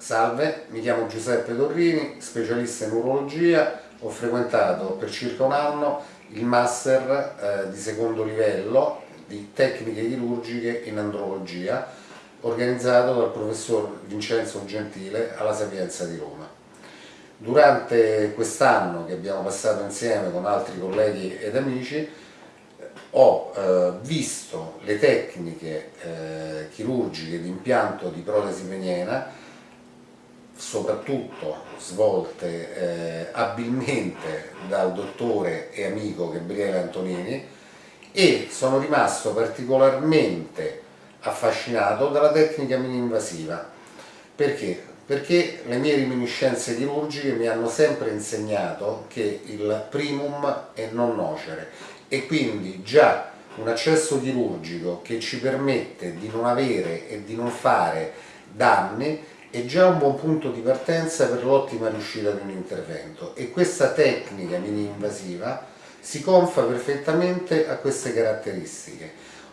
Salve, mi chiamo Giuseppe Torrini, specialista in urologia, ho frequentato per circa un anno il master eh, di secondo livello di tecniche chirurgiche in andrologia organizzato dal professor Vincenzo Gentile alla Sapienza di Roma. Durante quest'anno che abbiamo passato insieme con altri colleghi ed amici ho eh, visto le tecniche eh, chirurgiche di impianto di protesi peniena soprattutto svolte eh, abilmente dal dottore e amico Gabriele Antonini e sono rimasto particolarmente affascinato dalla tecnica mini-invasiva. Perché? Perché le mie reminiscenze chirurgiche mi hanno sempre insegnato che il primum è non nocere e quindi già un accesso chirurgico che ci permette di non avere e di non fare danni è già un buon punto di partenza per l'ottima riuscita di un intervento e questa tecnica mini-invasiva si confa perfettamente a queste caratteristiche.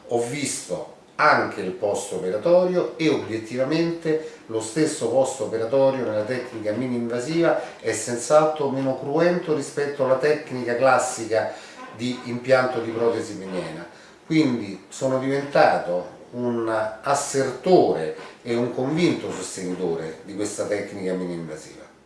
Ho visto anche il post operatorio e obiettivamente lo stesso post operatorio nella tecnica mini-invasiva è senz'altro meno cruento rispetto alla tecnica classica di impianto di protesi peniena. Quindi sono diventato un assertore e un convinto sostenitore di questa tecnica mini-invasiva.